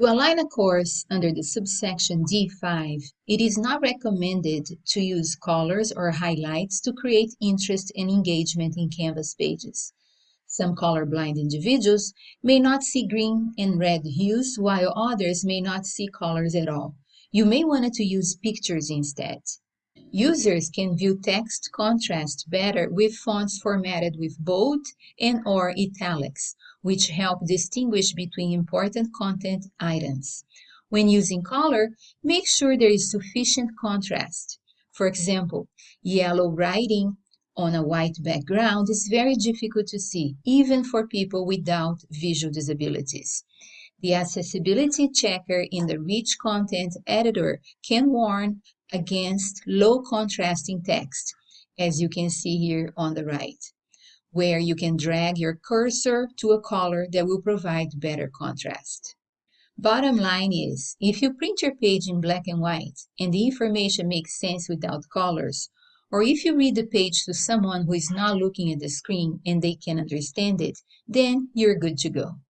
To align a course under the subsection D5, it is not recommended to use colors or highlights to create interest and engagement in Canvas pages. Some colorblind individuals may not see green and red hues, while others may not see colors at all. You may want to use pictures instead. Users can view text contrast better with fonts formatted with bold and or italics, which help distinguish between important content items. When using color, make sure there is sufficient contrast. For example, yellow writing on a white background is very difficult to see, even for people without visual disabilities. The accessibility checker in the rich content editor can warn against low contrasting text, as you can see here on the right, where you can drag your cursor to a color that will provide better contrast. Bottom line is, if you print your page in black and white and the information makes sense without colors, or if you read the page to someone who is not looking at the screen and they can understand it, then you're good to go.